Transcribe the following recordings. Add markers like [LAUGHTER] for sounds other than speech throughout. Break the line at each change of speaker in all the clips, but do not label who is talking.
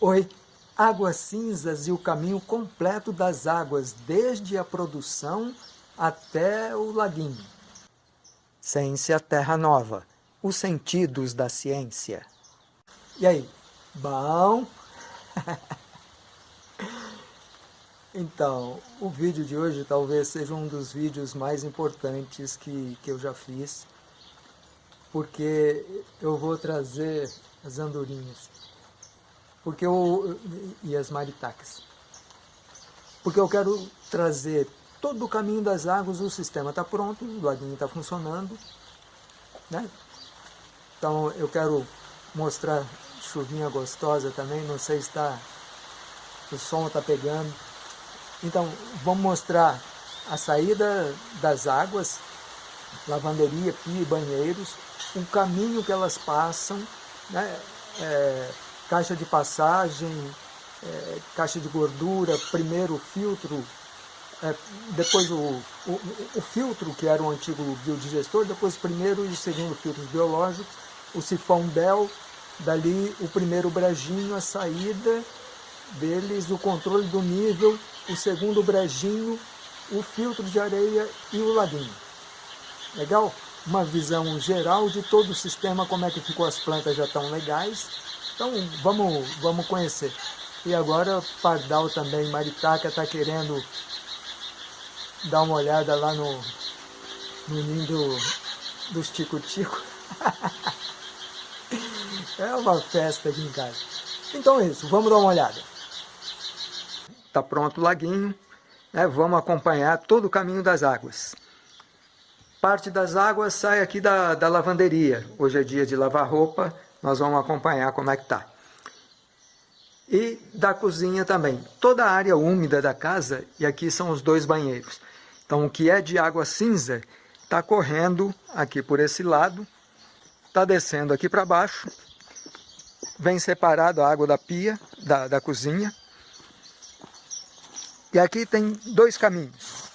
Oi, Águas Cinzas e o caminho completo das águas, desde a produção até o laguinho. Ciência Terra Nova, os sentidos da ciência. E aí, bom? [LAUGHS] então, o vídeo de hoje talvez seja um dos vídeos mais importantes que, que eu já fiz, porque eu vou trazer as andorinhas porque eu, e as maritacas. Porque eu quero trazer todo o caminho das águas, o sistema está pronto, o laguinho está funcionando. Né? Então eu quero mostrar chuvinha gostosa também, não sei se está, o som está pegando. Então vamos mostrar a saída das águas, lavanderia, pia e banheiros, o caminho que elas passam, né? É, caixa de passagem, é, caixa de gordura, primeiro o filtro, é, depois o, o, o, filtro, que era o antigo biodigestor, depois o primeiro e o segundo filtros biológicos, o sifão Bell, dali o primeiro brejinho, a saída deles, o controle do nível, o segundo brejinho, o filtro de areia e o laguinho. Legal? Uma visão geral de todo o sistema, como é que ficou as plantas já estão legais, então vamos, vamos conhecer. E agora Pardal também, Maritaca está querendo dar uma olhada lá no, no ninho do, dos tico-tico. [LAUGHS] é uma festa aqui em casa. Então é isso, vamos dar uma olhada. Está pronto o laguinho, né? vamos acompanhar todo o caminho das águas. Parte das águas sai aqui da, da lavanderia. Hoje é dia de lavar roupa, nós vamos acompanhar como é que está. E da cozinha também. Toda a área úmida da casa, e aqui são os dois banheiros. Então o que é de água cinza está correndo aqui por esse lado, está descendo aqui para baixo, vem separado a água da pia, da, da cozinha. E aqui tem dois caminhos.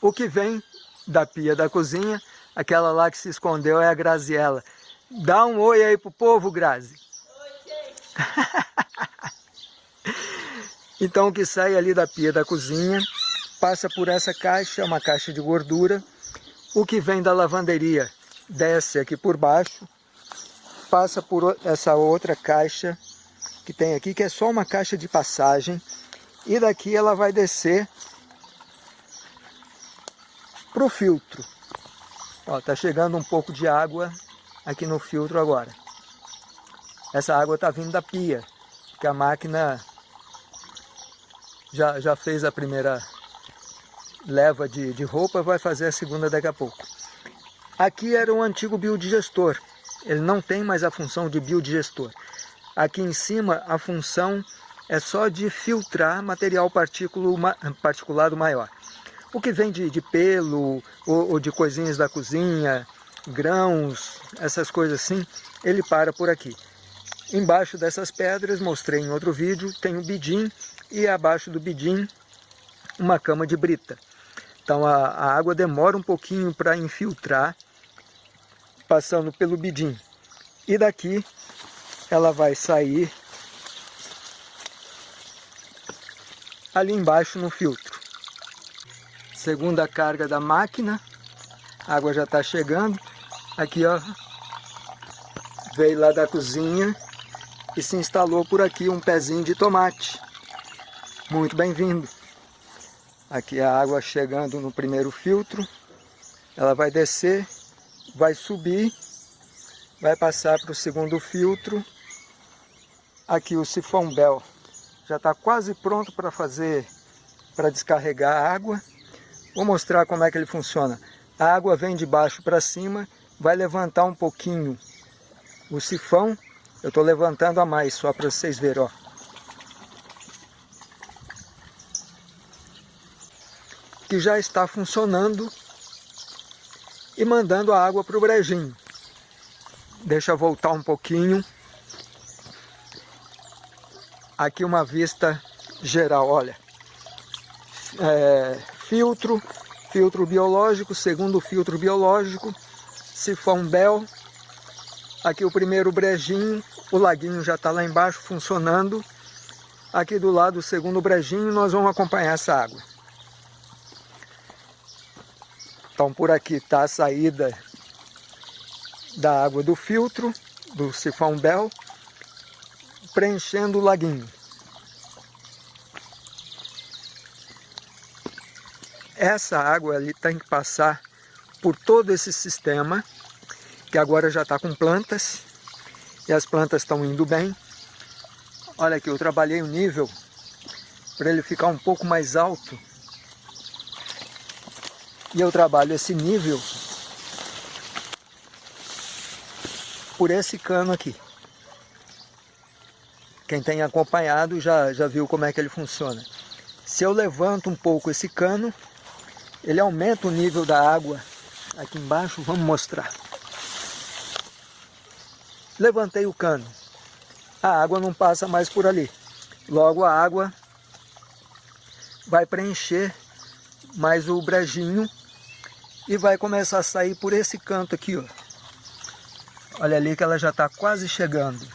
O que vem da pia da cozinha, aquela lá que se escondeu é a Graziella. Dá um oi aí pro povo, Grazi. Oi, [LAUGHS] então o que sai ali da pia da cozinha, passa por essa caixa, uma caixa de gordura. O que vem da lavanderia desce aqui por baixo, passa por essa outra caixa que tem aqui, que é só uma caixa de passagem. E daqui ela vai descer para o filtro. Ó, tá chegando um pouco de água aqui no filtro agora. Essa água está vindo da pia, que a máquina já, já fez a primeira leva de, de roupa, vai fazer a segunda daqui a pouco. Aqui era um antigo biodigestor, ele não tem mais a função de biodigestor. Aqui em cima a função é só de filtrar material particulado maior. O que vem de, de pelo ou, ou de coisinhas da cozinha, grãos, essas coisas assim, ele para por aqui. Embaixo dessas pedras, mostrei em outro vídeo, tem o bidim e abaixo do bidim uma cama de brita. Então a, a água demora um pouquinho para infiltrar, passando pelo bidim. E daqui ela vai sair ali embaixo no filtro. Segunda carga da máquina, a água já está chegando. Aqui, ó, veio lá da cozinha e se instalou por aqui um pezinho de tomate. Muito bem-vindo. Aqui a água chegando no primeiro filtro. Ela vai descer, vai subir, vai passar para o segundo filtro. Aqui o sifão Bell já está quase pronto para fazer, para descarregar a água. Vou mostrar como é que ele funciona. A água vem de baixo para cima, vai levantar um pouquinho o sifão. Eu estou levantando a mais, só para vocês verem. Ó. Que já está funcionando e mandando a água para o brejinho. Deixa eu voltar um pouquinho. Aqui uma vista geral, olha. É, filtro, filtro biológico, segundo filtro biológico, sifão Bell, aqui o primeiro brejinho, o laguinho já está lá embaixo funcionando. Aqui do lado, o segundo brejinho, nós vamos acompanhar essa água. Então por aqui está a saída da água do filtro, do sifão Bel, preenchendo o laguinho. Essa água ali tem que passar por todo esse sistema, que agora já está com plantas, e as plantas estão indo bem. Olha aqui, eu trabalhei o nível para ele ficar um pouco mais alto. E eu trabalho esse nível por esse cano aqui. Quem tem acompanhado já, já viu como é que ele funciona. Se eu levanto um pouco esse cano, ele aumenta o nível da água aqui embaixo, vamos mostrar. Levantei o cano, a água não passa mais por ali. Logo a água vai preencher mais o brejinho e vai começar a sair por esse canto aqui, ó. Olha ali que ela já está quase chegando.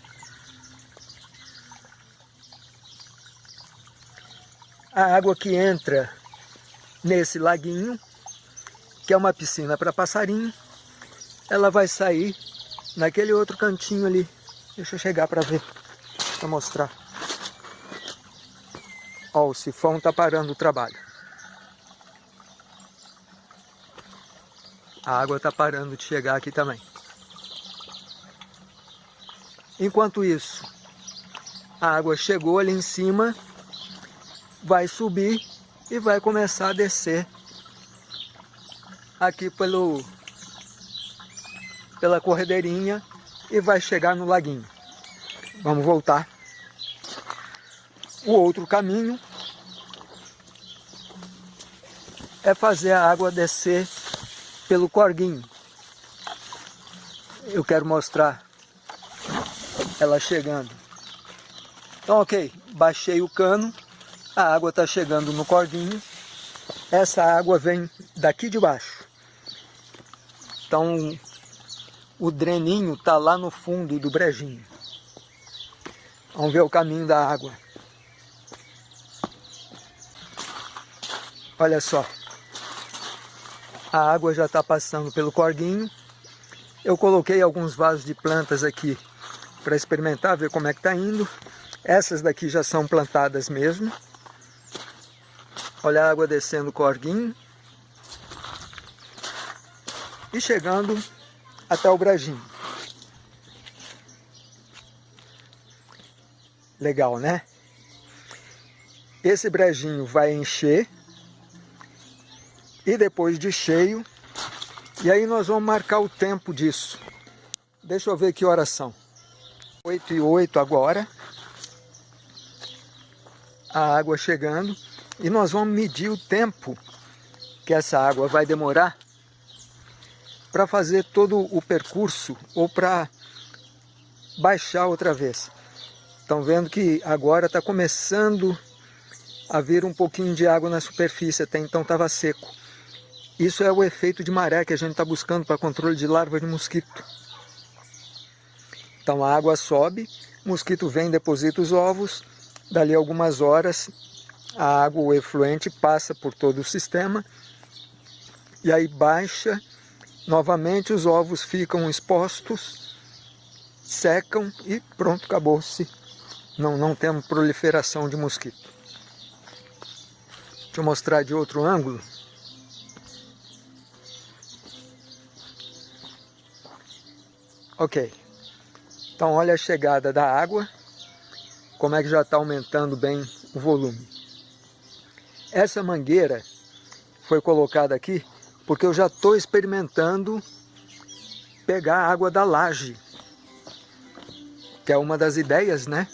A água que entra nesse laguinho, que é uma piscina para passarinho, ela vai sair naquele outro cantinho ali. Deixa eu chegar para ver, para mostrar. Ó, o sifão está parando o trabalho. A água está parando de chegar aqui também. Enquanto isso, a água chegou ali em cima, vai subir e vai começar a descer aqui pelo, pela corredeirinha e vai chegar no laguinho. Vamos voltar. O outro caminho é fazer a água descer pelo corguinho. Eu quero mostrar ela chegando. Então, ok, baixei o cano, a água está chegando no corguinho. Essa água vem daqui de baixo. Então, o dreninho está lá no fundo do brejinho. Vamos ver o caminho da água. Olha só. A água já está passando pelo corguinho. Eu coloquei alguns vasos de plantas aqui para experimentar, ver como é que está indo. Essas daqui já são plantadas mesmo. Olha a água descendo o corguinho. E chegando até o brajinho. Legal, né? Esse brejinho vai encher e depois de cheio, e aí nós vamos marcar o tempo disso. Deixa eu ver que horas são. 8 e 8 agora. A água chegando. E nós vamos medir o tempo que essa água vai demorar para fazer todo o percurso ou para baixar outra vez. Estão vendo que agora está começando a vir um pouquinho de água na superfície, até então estava seco. Isso é o efeito de maré que a gente está buscando para controle de larva de mosquito. Então a água sobe, mosquito vem, deposita os ovos, dali algumas horas a água, o efluente, passa por todo o sistema e aí baixa, novamente os ovos ficam expostos, secam e pronto, acabou-se. Não, não temos proliferação de mosquito. Deixa eu mostrar de outro ângulo. Ok, então olha a chegada da água, como é que já está aumentando bem o volume. Essa mangueira foi colocada aqui porque eu já estou experimentando pegar a água da laje, que é uma das ideias, né?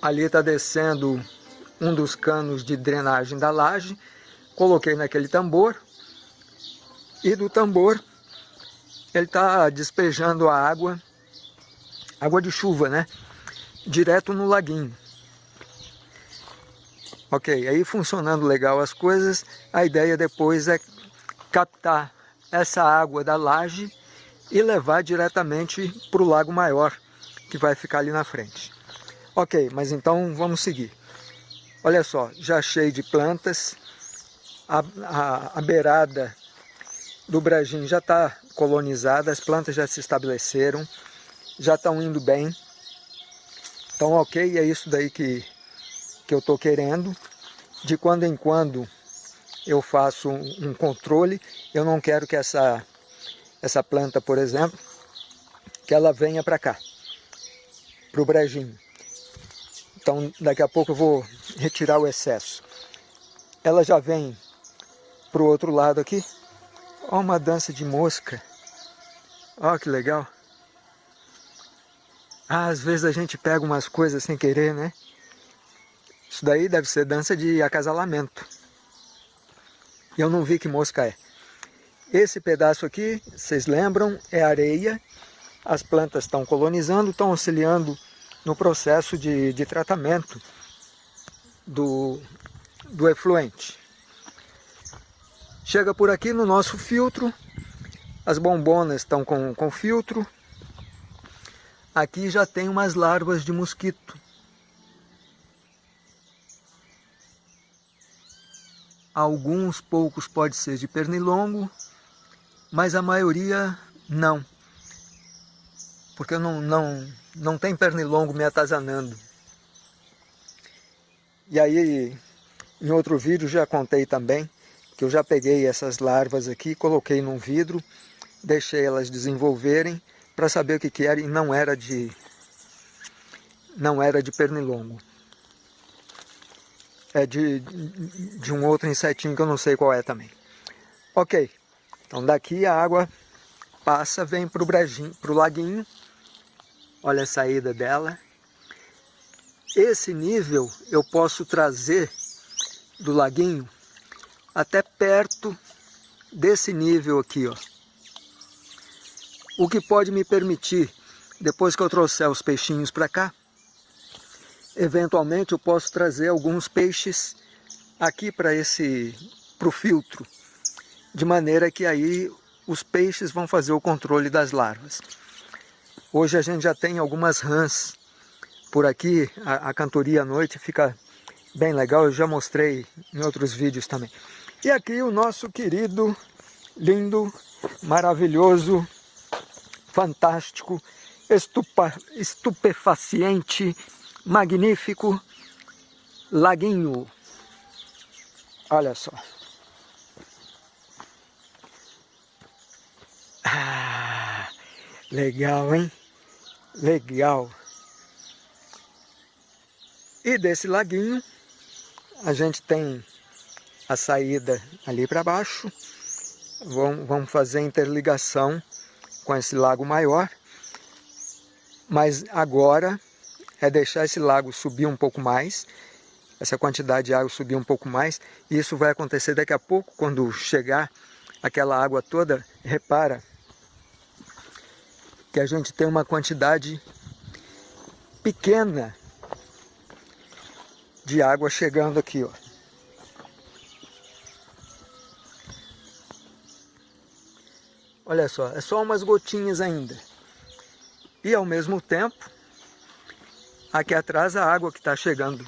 Ali está descendo um dos canos de drenagem da laje, coloquei naquele tambor, e do tambor ele está despejando a água, água de chuva, né? Direto no laguinho. Ok, aí funcionando legal as coisas, a ideia depois é captar essa água da laje e levar diretamente para o lago maior, que vai ficar ali na frente. Ok, mas então vamos seguir. Olha só, já cheio de plantas, a, a, a beirada do Bragim já está colonizada, as plantas já se estabeleceram, já estão indo bem. Então ok, é isso daí que, que eu estou querendo. De quando em quando eu faço um, controle, eu não quero que essa, essa planta, por exemplo, que ela venha para cá, para o brejinho. Então daqui a pouco eu vou retirar o excesso. Ela já vem para o outro lado aqui. Olha uma dança de mosca. Olha que legal. Ah, às vezes a gente pega umas coisas sem querer, né? Isso daí deve ser dança de acasalamento. E eu não vi que mosca é. Esse pedaço aqui, vocês lembram, é areia. As plantas estão colonizando, estão auxiliando no processo de, de tratamento do, do efluente. Chega por aqui no nosso filtro, as bombonas estão com, com filtro. Aqui já tem umas larvas de mosquito. Alguns poucos pode ser de pernilongo, mas a maioria não. Porque não, não, não tem pernilongo me atazanando. E aí, em outro vídeo já contei também que eu já peguei essas larvas aqui, coloquei num vidro, deixei elas desenvolverem para saber o que, que era e não era de não era de pernilongo. É de, de um outro insetinho que eu não sei qual é também. Ok, então daqui a água passa, vem para o laguinho. Olha a saída dela. Esse nível eu posso trazer do laguinho até perto desse nível aqui, ó. O que pode me permitir, depois que eu trouxer os peixinhos para cá, eventualmente eu posso trazer alguns peixes aqui para esse para o filtro, de maneira que aí os peixes vão fazer o controle das larvas. Hoje a gente já tem algumas rãs por aqui, a, a cantoria à noite fica bem legal, eu já mostrei em outros vídeos também. E aqui o nosso querido, lindo, maravilhoso, fantástico, estupa, estupefaciente, magnífico laguinho. Olha só. Ah, legal, hein? Legal. E desse laguinho, a gente tem a saída ali para baixo. Vamos fazer interligação com esse lago maior. Mas agora é deixar esse lago subir um pouco mais, essa quantidade de água subir um pouco mais. E isso vai acontecer daqui a pouco, quando chegar aquela água toda, repara que a gente tem uma quantidade pequena de água chegando aqui, ó. Olha só, é só umas gotinhas ainda. E ao mesmo tempo, aqui atrás a água que está chegando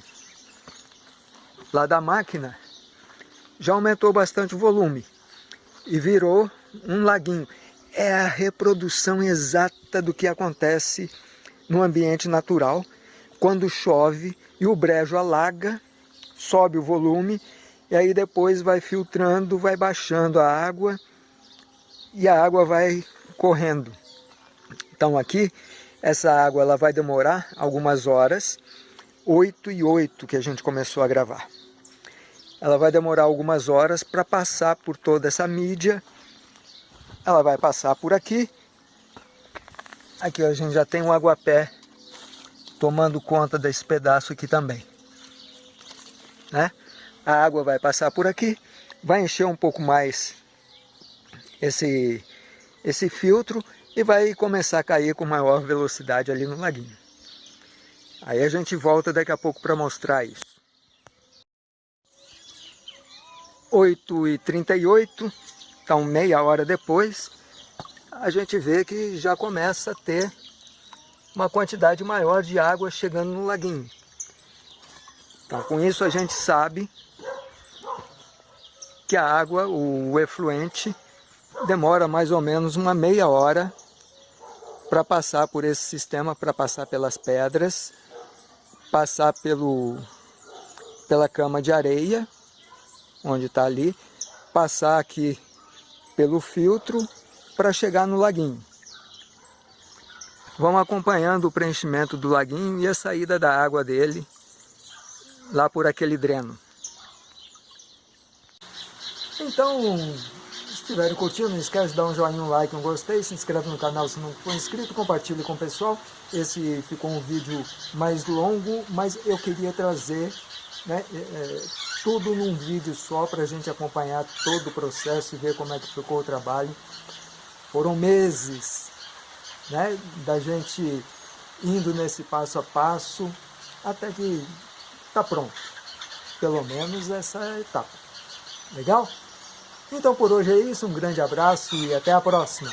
lá da máquina já aumentou bastante o volume e virou um laguinho. É a reprodução exata do que acontece no ambiente natural quando chove e o brejo alaga, sobe o volume e aí depois vai filtrando, vai baixando a água e a água vai correndo. Então aqui, essa água ela vai demorar algumas horas, 8 e 8 que a gente começou a gravar. Ela vai demorar algumas horas para passar por toda essa mídia. Ela vai passar por aqui. Aqui a gente já tem um aguapé tomando conta desse pedaço aqui também. Né? A água vai passar por aqui, vai encher um pouco mais esse, esse filtro e vai começar a cair com maior velocidade ali no laguinho. Aí a gente volta daqui a pouco para mostrar isso. 8h38, então meia hora depois, a gente vê que já começa a ter uma quantidade maior de água chegando no laguinho. Então, com isso a gente sabe que a água, o efluente, demora mais ou menos uma meia hora para passar por esse sistema, para passar pelas pedras, passar pelo, pela cama de areia, onde está ali, passar aqui pelo filtro para chegar no laguinho. Vamos acompanhando o preenchimento do laguinho e a saída da água dele lá por aquele dreno. Então, estiverem curtindo, não esquece de dar um joinha, um like, um gostei, se inscreve no canal se não for inscrito, compartilhe com o pessoal. Esse ficou um vídeo mais longo, mas eu queria trazer né, é, é tudo num vídeo só para a gente acompanhar todo o processo e ver como é que ficou o trabalho. Foram meses né, da gente indo nesse passo a passo até que está pronto. Pelo menos essa etapa. Legal? Então por hoje é isso, um grande abraço e até a próxima.